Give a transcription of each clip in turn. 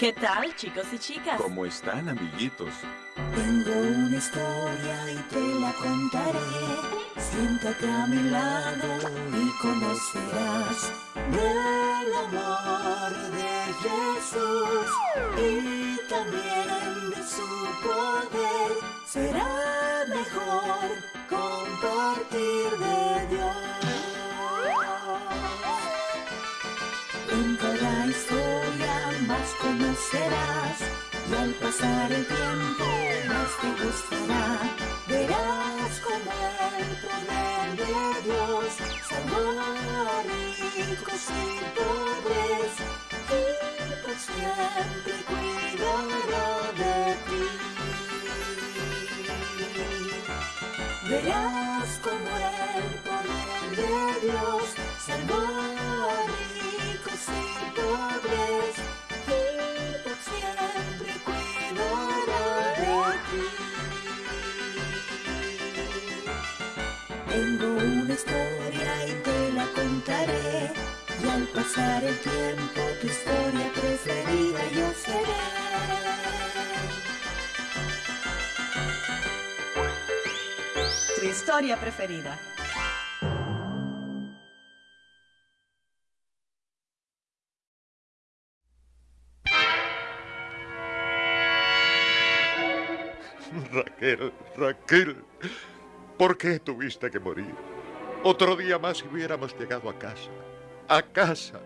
¿Qué tal, chicos y chicas? ¿Cómo están, amiguitos? Tengo una historia y te la contaré. Siéntate a mi lado y conocerás del amor de Jesús y también de su poder. Será mejor compartir de Dios. Conocerás y al pasar el tiempo más te gustará. Verás como el poder de Dios salvó a ricos y pobres y por siempre cuidará de ti. Verás como el poder de Dios salvó a ricos y pobres una historia y te la contaré y al pasar el tiempo tu historia preferida yo seré. Tu historia preferida. Raquel, Raquel, ¿por qué tuviste que morir? Otro día más y hubiéramos llegado a casa. A casa.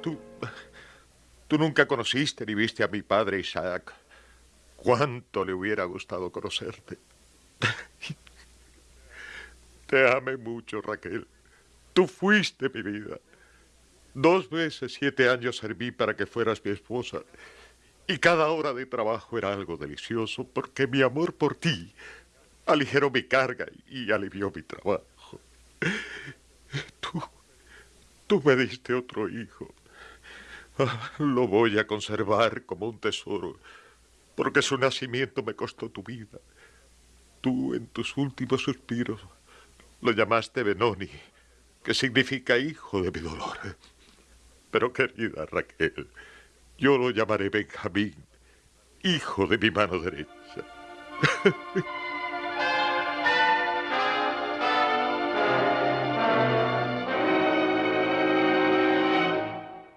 Tú. Tú nunca conociste ni viste a mi padre Isaac. Cuánto le hubiera gustado conocerte. Te amé mucho, Raquel. Tú fuiste mi vida. Dos veces siete años serví para que fueras mi esposa. Y cada hora de trabajo era algo delicioso porque mi amor por ti aligeró mi carga y alivió mi trabajo. Tú, tú me diste otro hijo. Ah, lo voy a conservar como un tesoro porque su nacimiento me costó tu vida. Tú en tus últimos suspiros lo llamaste Benoni, que significa hijo de mi dolor. Pero querida Raquel, yo lo llamaré Benjamín, hijo de mi mano derecha.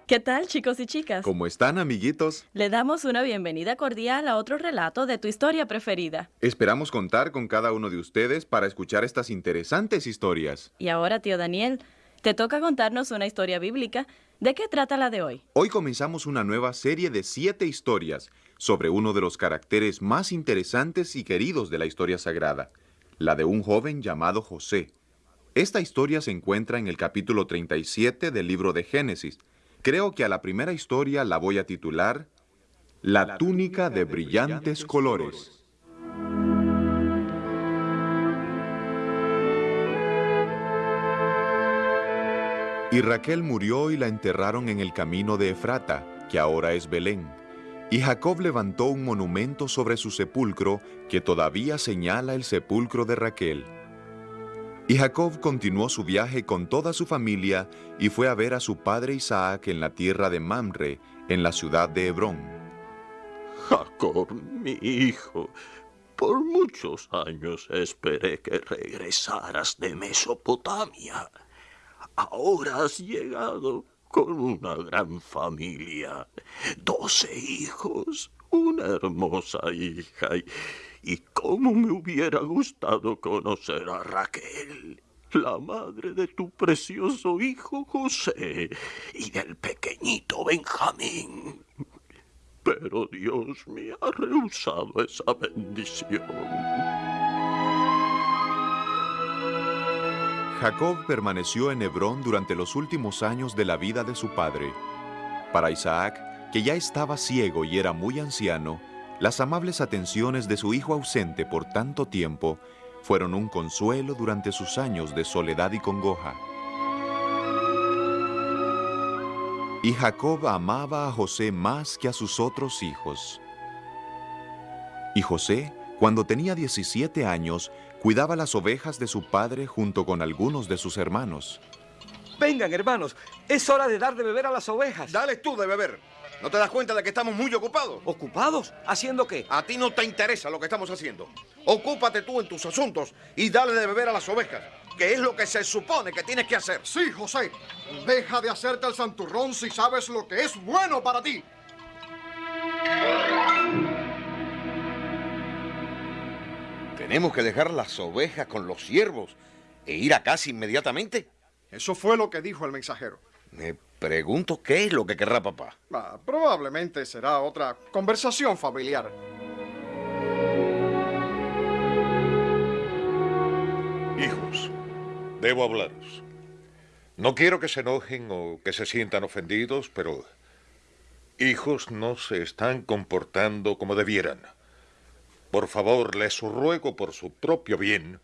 ¿Qué tal, chicos y chicas? ¿Cómo están, amiguitos? Le damos una bienvenida cordial a otro relato de tu historia preferida. Esperamos contar con cada uno de ustedes para escuchar estas interesantes historias. Y ahora, tío Daniel, te toca contarnos una historia bíblica. ¿De qué trata la de hoy? Hoy comenzamos una nueva serie de siete historias sobre uno de los caracteres más interesantes y queridos de la historia sagrada, la de un joven llamado José. Esta historia se encuentra en el capítulo 37 del libro de Génesis. Creo que a la primera historia la voy a titular La túnica de brillantes colores. Y Raquel murió y la enterraron en el camino de Efrata, que ahora es Belén. Y Jacob levantó un monumento sobre su sepulcro que todavía señala el sepulcro de Raquel. Y Jacob continuó su viaje con toda su familia y fue a ver a su padre Isaac en la tierra de Mamre, en la ciudad de Hebrón. Jacob, mi hijo, por muchos años esperé que regresaras de Mesopotamia. Ahora has llegado con una gran familia, doce hijos, una hermosa hija y, y cómo me hubiera gustado conocer a Raquel, la madre de tu precioso hijo José y del pequeñito Benjamín. Pero Dios me ha rehusado esa bendición. Jacob permaneció en Hebrón durante los últimos años de la vida de su padre. Para Isaac, que ya estaba ciego y era muy anciano, las amables atenciones de su hijo ausente por tanto tiempo fueron un consuelo durante sus años de soledad y congoja. Y Jacob amaba a José más que a sus otros hijos. Y José, cuando tenía 17 años, cuidaba las ovejas de su padre junto con algunos de sus hermanos. Vengan, hermanos, es hora de dar de beber a las ovejas. Dale tú de beber. ¿No te das cuenta de que estamos muy ocupados? ¿Ocupados? ¿Haciendo qué? A ti no te interesa lo que estamos haciendo. Ocúpate tú en tus asuntos y dale de beber a las ovejas, que es lo que se supone que tienes que hacer. Sí, José. Deja de hacerte el santurrón si sabes lo que es bueno para ti. Tenemos que dejar las ovejas con los siervos e ir a casa inmediatamente. Eso fue lo que dijo el mensajero. Me pregunto qué es lo que querrá papá. Ah, probablemente será otra conversación familiar. Hijos, debo hablaros. No quiero que se enojen o que se sientan ofendidos, pero hijos no se están comportando como debieran. Por favor, les ruego por su propio bien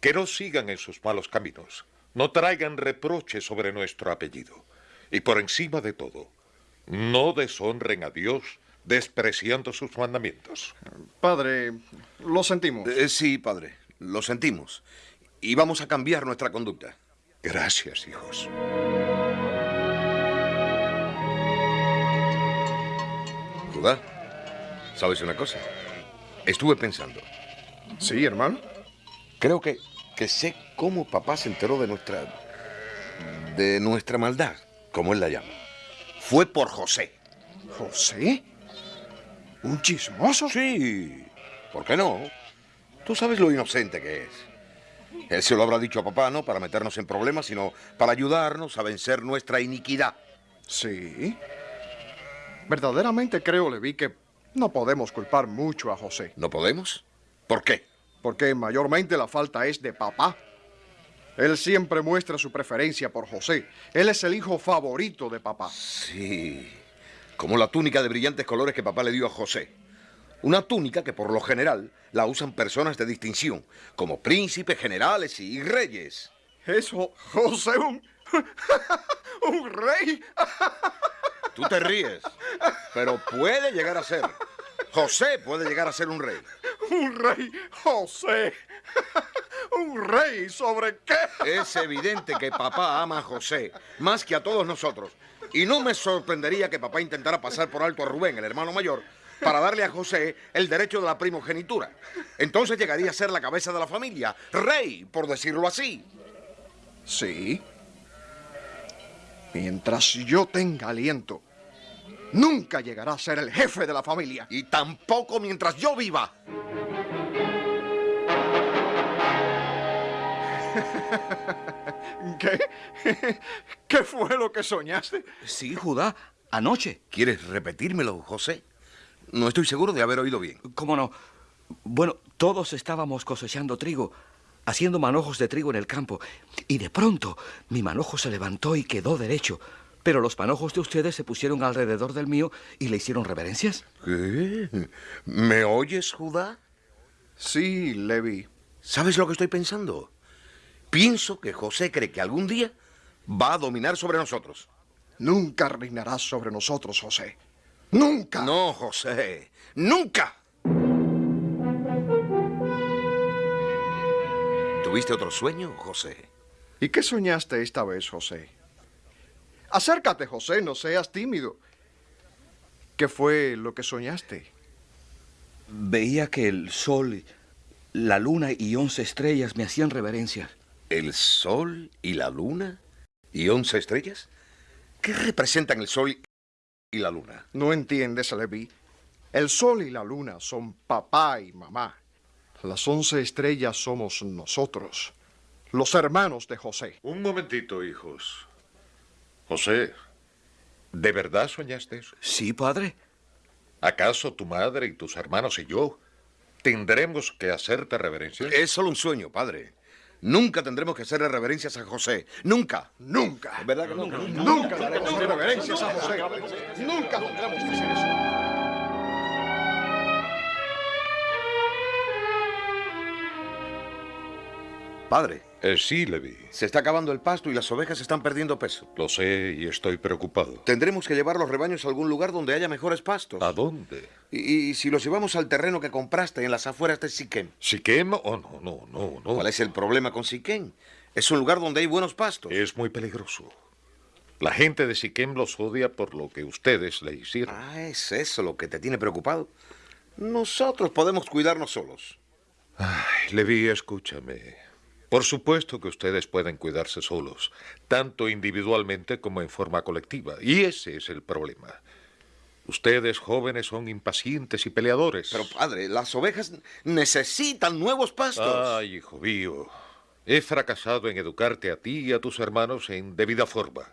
que no sigan en sus malos caminos, no traigan reproches sobre nuestro apellido. Y por encima de todo, no deshonren a Dios despreciando sus mandamientos. Padre, lo sentimos. Eh, sí, padre, lo sentimos. Y vamos a cambiar nuestra conducta. Gracias, hijos. Judá, ¿sabes una cosa? Estuve pensando. Sí, hermano. Creo que, que sé cómo papá se enteró de nuestra... de nuestra maldad, como él la llama. Fue por José. ¿José? ¿Un chismoso? Sí. ¿Por qué no? Tú sabes lo inocente que es. Él se lo habrá dicho a papá, no para meternos en problemas, sino para ayudarnos a vencer nuestra iniquidad. Sí. Verdaderamente creo, Levi, que no podemos culpar mucho a José. ¿No podemos? ¿Por qué? Porque mayormente la falta es de papá. Él siempre muestra su preferencia por José. Él es el hijo favorito de papá. Sí. Como la túnica de brillantes colores que papá le dio a José. Una túnica que por lo general la usan personas de distinción, como príncipes, generales y reyes. Eso, José, un, un rey. Tú te ríes, pero puede llegar a ser. José puede llegar a ser un rey. Un rey, José. ¿Un rey sobre qué? Es evidente que papá ama a José más que a todos nosotros. Y no me sorprendería que papá intentara pasar por alto a Rubén, el hermano mayor, para darle a José el derecho de la primogenitura. Entonces llegaría a ser la cabeza de la familia, rey, por decirlo así. Sí. Mientras yo tenga aliento, nunca llegará a ser el jefe de la familia. Y tampoco mientras yo viva. ¿Qué? ¿Qué fue lo que soñaste? Sí, Judá, anoche. ¿Quieres repetírmelo, José? No estoy seguro de haber oído bien. ¿Cómo no? Bueno, todos estábamos cosechando trigo, haciendo manojos de trigo en el campo, y de pronto mi manojo se levantó y quedó derecho. Pero los manojos de ustedes se pusieron alrededor del mío y le hicieron reverencias. ¿Qué? ¿Me oyes, Judá? Sí, Levi. ¿Sabes lo que estoy pensando? Pienso que José cree que algún día va a dominar sobre nosotros. Nunca reinarás sobre nosotros, José. Nunca. No, José. Nunca. ¿Tuviste otro sueño, José? ¿Y qué soñaste esta vez, José? Acércate, José, no seas tímido. ¿Qué fue lo que soñaste? Veía que el sol, la luna y once estrellas me hacían reverencias. ¿El sol y la luna y once estrellas? ¿Qué representan el sol y la luna? No entiendes, Levi. El sol y la luna son papá y mamá. Las once estrellas somos nosotros, los hermanos de José. Un momentito, hijos. José, ¿de verdad soñaste eso? Sí, padre. ¿Acaso tu madre y tus hermanos y yo tendremos que hacerte reverencias? Es solo un sueño, padre. Nunca tendremos que hacerle reverencias a José. Nunca. Nunca. ¿Es verdad que nunca? Nunca daremos reverencias a José. Nunca tendremos que hacer eso. Padre, Eh, sí, Levi. se está acabando el pasto y las ovejas están perdiendo peso. Lo sé y estoy preocupado. Tendremos que llevar los rebaños a algún lugar donde haya mejores pastos. ¿A dónde? Y, y si los llevamos al terreno que compraste en las afueras de Siquem. ¿Siquem? Oh, no, no, no, no. ¿Cuál es el problema con Siquem? Es un lugar donde hay buenos pastos. Es muy peligroso. La gente de Siquem los odia por lo que ustedes le hicieron. Ah, ¿es eso lo que te tiene preocupado? Nosotros podemos cuidarnos solos. Ay, Levi, escúchame. Por supuesto que ustedes pueden cuidarse solos, tanto individualmente como en forma colectiva. Y ese es el problema. Ustedes jóvenes son impacientes y peleadores. Pero padre, las ovejas necesitan nuevos pastos. Ay, hijo mío. He fracasado en educarte a ti y a tus hermanos en debida forma.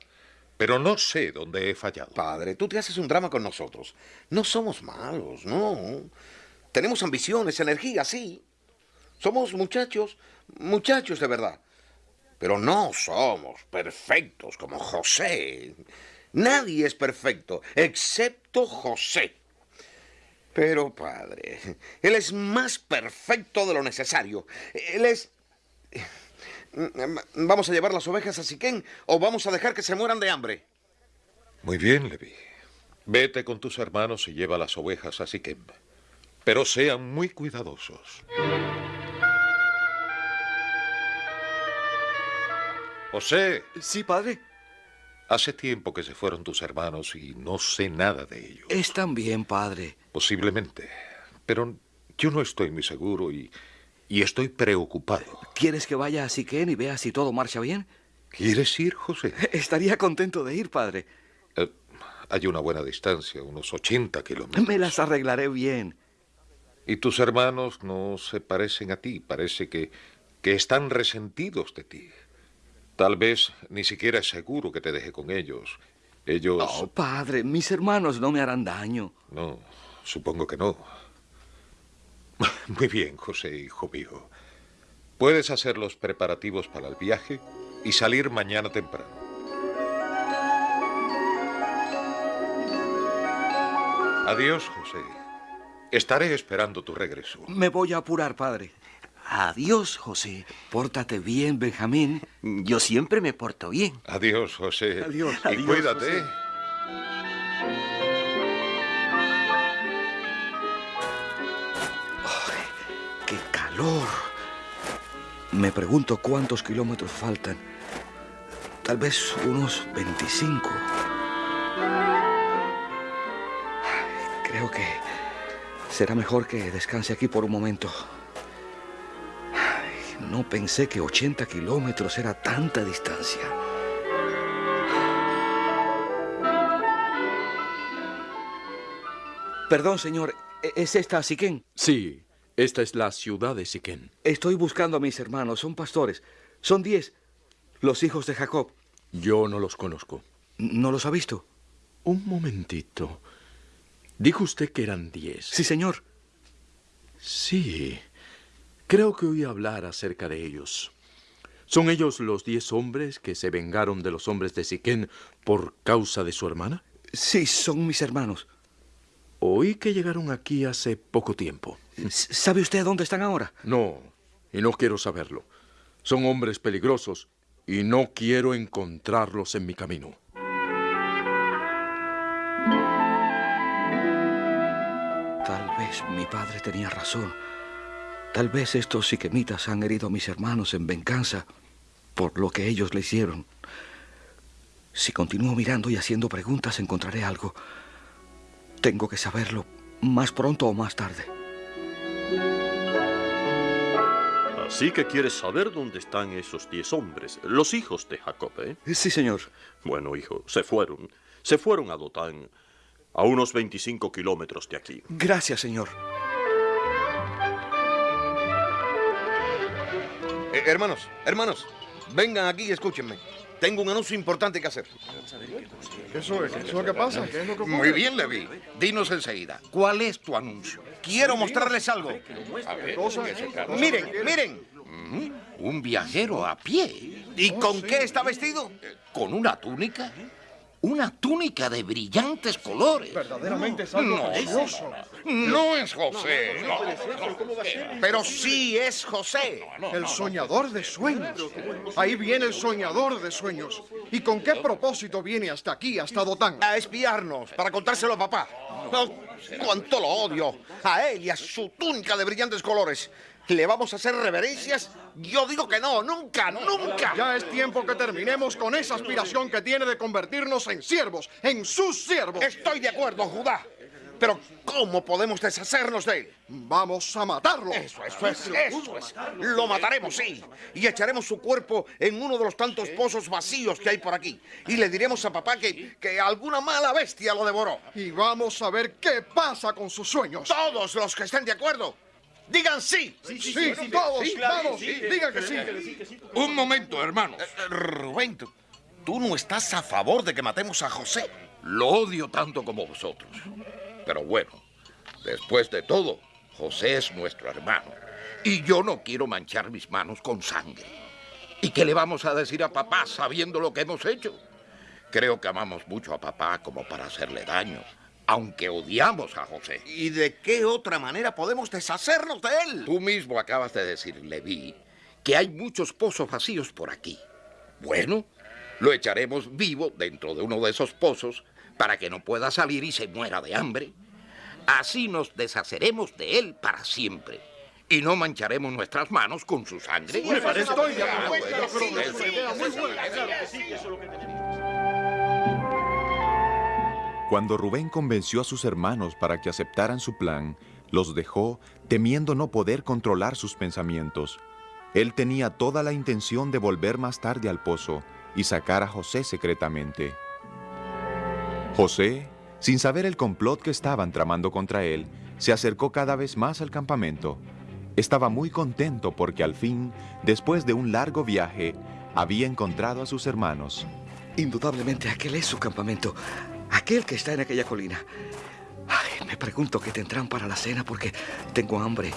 Pero no sé dónde he fallado. Padre, tú te haces un drama con nosotros. No somos malos, no. Tenemos ambiciones, energía, sí. Somos muchachos, muchachos de verdad. Pero no somos perfectos como José. Nadie es perfecto, excepto José. Pero, padre, él es más perfecto de lo necesario. Él es... ¿Vamos a llevar las ovejas a Siquén o vamos a dejar que se mueran de hambre? Muy bien, Levi. Vete con tus hermanos y lleva las ovejas a Siquem. Pero sean muy cuidadosos. José, Sí, padre. hace tiempo que se fueron tus hermanos y no sé nada de ellos. Están bien, padre. Posiblemente. Pero yo no estoy muy seguro y, y estoy preocupado. ¿Quieres que vaya a Siquén y vea si todo marcha bien? ¿Quieres ir, José? Estaría contento de ir, padre. Eh, hay una buena distancia, unos 80 kilómetros. Me las arreglaré bien. Y tus hermanos no se parecen a ti. Parece que, que están resentidos de ti. Tal vez ni siquiera es seguro que te deje con ellos. Ellos... Oh, padre, mis hermanos no me harán daño. No, supongo que no. Muy bien, José, hijo mío. Puedes hacer los preparativos para el viaje y salir mañana temprano. Adiós, José. Estaré esperando tu regreso. Me voy a apurar, padre. Adiós, José. Pórtate bien, Benjamín. Yo siempre me porto bien. Adiós, José. Adiós. Y Adiós, cuídate. José. ¡Qué calor! Me pregunto cuántos kilómetros faltan. Tal vez unos 25. Ay, Creo que será mejor que descanse aquí por un momento. No pensé que 80 kilómetros era tanta distancia. Perdón, señor. ¿e- ¿Es esta Siquén? Sí, esta es la ciudad de Siquén. Estoy buscando a mis hermanos. Son pastores. Son diez. Los hijos de Jacob. Yo no los conozco. ¿No los ha visto? Un momentito. Dijo usted que eran diez. Sí, señor. Sí. Creo que oí hablar acerca de ellos. ¿Son ellos los diez hombres que se vengaron de los hombres de Siquén por causa de su hermana? Sí, son mis hermanos. Oí que llegaron aquí hace poco tiempo. ¿Sabe usted dónde están ahora? No, y no quiero saberlo. Son hombres peligrosos y no quiero encontrarlos en mi camino. Tal vez mi padre tenía razón. Tal vez estos siquemitas han herido a mis hermanos en venganza por lo que ellos le hicieron. Si continúo mirando y haciendo preguntas, encontraré algo. Tengo que saberlo más pronto o más tarde. Así que quieres saber dónde están esos diez hombres, los hijos de Jacob, ¿eh? Sí, señor. Bueno, hijo, se fueron. Se fueron a Dotán, a unos 25 kilómetros de aquí. Gracias, señor. Eh, hermanos, hermanos, vengan aquí y escúchenme. Tengo un anuncio importante que hacer. ¿Eso es? ¿Eso es lo que pasa? ¿Qué es lo que? Muy bien, Levi. Dinos enseguida, ¿cuál es tu anuncio? Quiero mostrarles algo. Miren, miren. Un viajero a pie, ¿Y con qué está vestido? con una túnica. Una túnica de brillantes colores. Verdaderamente es algo No, precioso. No es José. Pero sí es José. El soñador de sueños. Ahí viene el soñador de sueños. ¿Y con qué propósito viene hasta aquí, hasta Dotán? A espiarnos, para contárselo a papá. Cuánto lo odio. A él y a su túnica de brillantes colores. ¿Le vamos a hacer reverencias? Yo digo que no, nunca, nunca. Ya es tiempo que terminemos con esa aspiración que tiene de convertirnos en siervos, en sus siervos. Estoy de acuerdo, Judá. Pero ¿cómo podemos deshacernos de él? Vamos a matarlo. Eso, eso es, eso es. Lo mataremos, sí. Y echaremos su cuerpo en uno de los tantos pozos vacíos que hay por aquí. Y le diremos a papá que, que alguna mala bestia lo devoró. Y vamos a ver qué pasa con sus sueños. Todos los que estén de acuerdo, digan sí. Sí, todos, vamos, digan que sí. Un momento, hermanos. Eh, Rubén, tú, tú no estás a favor de que matemos a José. Lo odio tanto como vosotros. Pero bueno, después de todo, José es nuestro hermano. Y yo no quiero manchar mis manos con sangre. ¿Y qué le vamos a decir a papá sabiendo lo que hemos hecho? Creo que amamos mucho a papá como para hacerle daño, aunque odiamos a José. ¿Y de qué otra manera podemos deshacernos de él? Tú mismo acabas de decir, Leví, que hay muchos pozos vacíos por aquí. Bueno, lo echaremos vivo dentro de uno de esos pozos para que no pueda salir y se muera de hambre. Así nos deshaceremos de él para siempre. Y no mancharemos nuestras manos con su sangre. Estoy. Sí, Yo creo que es sí, una idea muy sí, buena. claro que sí, eso es lo que tenemos. Cuando Rubén convenció a sus hermanos para que aceptaran su plan, los dejó temiendo no poder controlar sus pensamientos. Él tenía toda la intención de volver más tarde al pozo y sacar a José secretamente. José, sin saber el complot que estaban tramando contra él, se acercó cada vez más al campamento. Estaba muy contento porque al fin, después de un largo viaje, había encontrado a sus hermanos. Indudablemente aquel es su campamento. Aquel que está en aquella colina. Me pregunto qué tendrán para la cena porque tengo hambre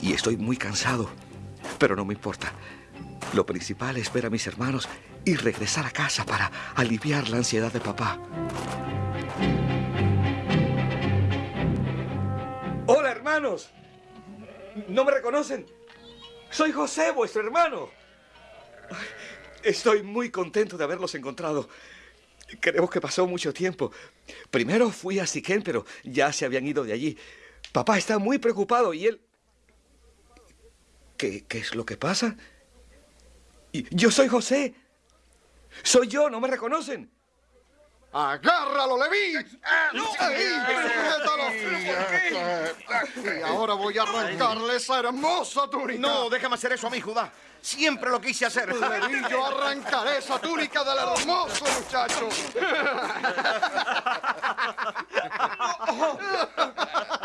y estoy muy cansado. Pero no me importa. Lo principal es ver a mis hermanos y regresar a casa para aliviar la ansiedad de papá. Hola, hermanos. ¿No me reconocen? Soy José, vuestro hermano. Estoy muy contento de haberlos encontrado. Creo que pasó mucho tiempo. Primero fui a Siquén, pero ya se habían ido de allí. Papá está muy preocupado y él... ¿Qué, qué es lo que pasa? Yo soy José. Soy yo, ¿no me reconocen? ¡Agárralo. ¡Suéltalo! Y ahora voy a arrancarle esa hermosa túnica. No, déjame hacer eso a mí, Judá. Siempre lo quise hacer. Leví, yo arrancaré esa túnica del hermoso muchacho.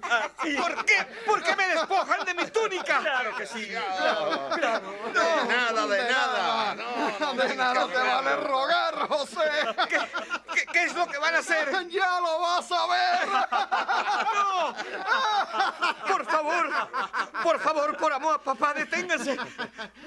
¿Por qué? ¿Por qué me despojan de mi túnica? Claro que sí. De nada, de nada. No, no, De nada te vale rogar, José. ¿Qué, qué, qué es lo que van a hacer? ¡Ya lo vas a ver! Por favor, por favor, por amor a papá, deténganse.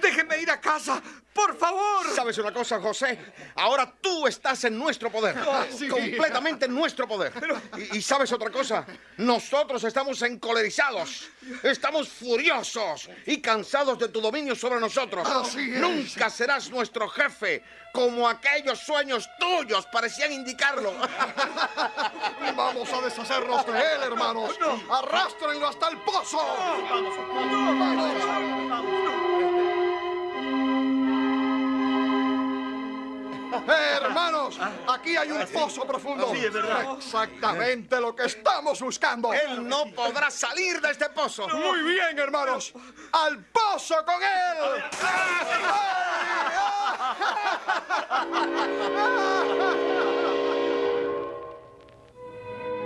Déjenme ir a casa, por favor. ¿Sabes una cosa, José? Ahora tú estás en nuestro poder. sí. Completamente en nuestro poder. Y, y sabes otra cosa? Nosotros estamos encolerizados. Estamos furiosos y cansados de tu dominio sobre nosotros. Así es. Nunca serás nuestro jefe, como aquellos sueños tuyos parecían indicarlo. Vamos a deshacernos de él, hermanos. Arrástrenlo hasta el pozo. Eh, hermanos, aquí hay un pozo profundo. Sí, es verdad. Exactamente lo que estamos buscando. Él no podrá salir de este pozo. Muy bien, hermanos. ¡Al pozo con él!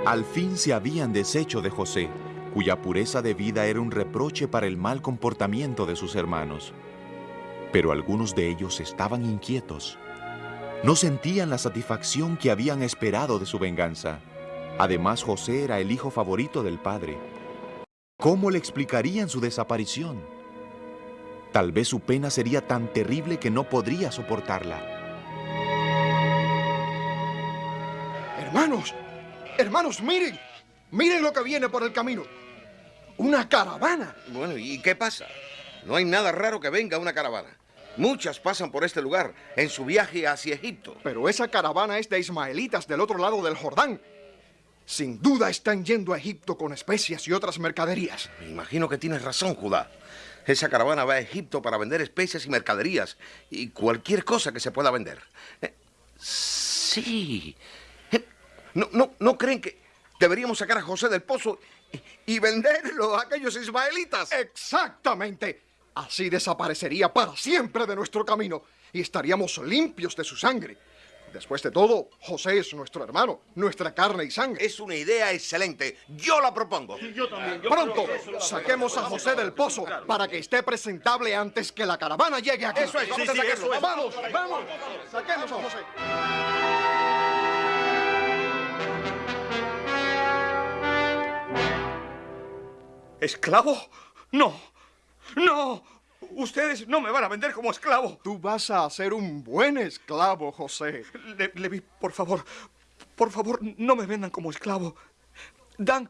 Al fin se habían deshecho de José, cuya pureza de vida era un reproche para el mal comportamiento de sus hermanos. Pero algunos de ellos estaban inquietos. No sentían la satisfacción que habían esperado de su venganza. Además, José era el hijo favorito del padre. ¿Cómo le explicarían su desaparición? Tal vez su pena sería tan terrible que no podría soportarla. Hermanos, hermanos, miren. Miren lo que viene por el camino. Una caravana. Bueno, ¿y qué pasa? No hay nada raro que venga una caravana. Muchas pasan por este lugar en su viaje hacia Egipto. Pero esa caravana es de ismaelitas del otro lado del Jordán. sin duda están yendo a Egipto con especias y otras mercaderías. Me imagino que tienes razón, Judá. Esa caravana va a Egipto para vender especias y mercaderías y cualquier cosa que se pueda vender. Eh, sí. ¿No, no, ¿No creen que deberíamos sacar a José del pozo y, y venderlo a aquellos ismaelitas? Exactamente. Así desaparecería para siempre de nuestro camino y estaríamos limpios de su sangre. Después de todo, José es nuestro hermano, nuestra carne y sangre. Es una idea excelente. Yo la propongo. Yo también. Pronto, saquemos a José del pozo para que esté presentable antes que la caravana llegue aquí. Eso es, vamos a sacarlo. Vamos, vamos, saquemos a José. ¿Esclavo? No, no. Ustedes no me van a vender como esclavo. Tú vas a ser un buen esclavo, José. Le- Levi, por favor, por favor, no me vendan como esclavo. Dan,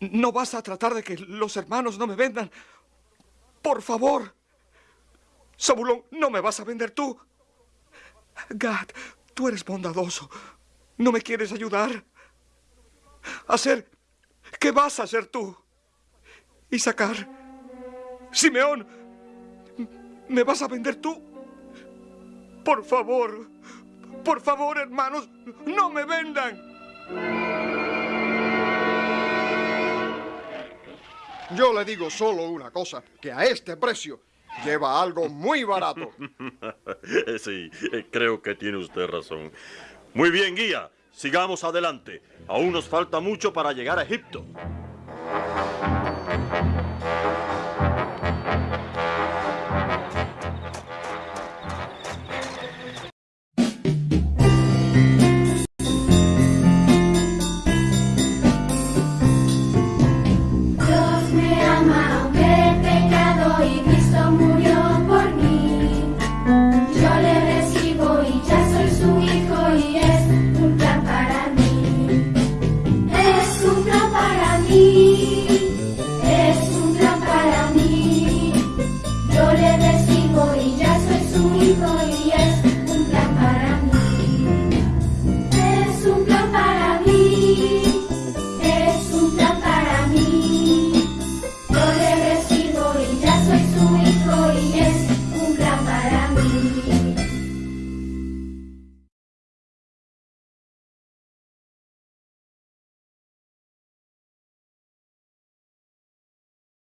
no vas a tratar de que los hermanos no me vendan. Por favor. Zabulón, no me vas a vender tú. Gad, tú eres bondadoso. ¿No me quieres ayudar? Hacer. ¿Qué vas a hacer tú? Y sacar. Simeón, ¿me vas a vender tú? Por favor, por favor, hermanos, no me vendan. Yo le digo solo una cosa, que a este precio lleva algo muy barato. sí, creo que tiene usted razón. Muy bien, guía. Sigamos adelante. Aún nos falta mucho para llegar a Egipto.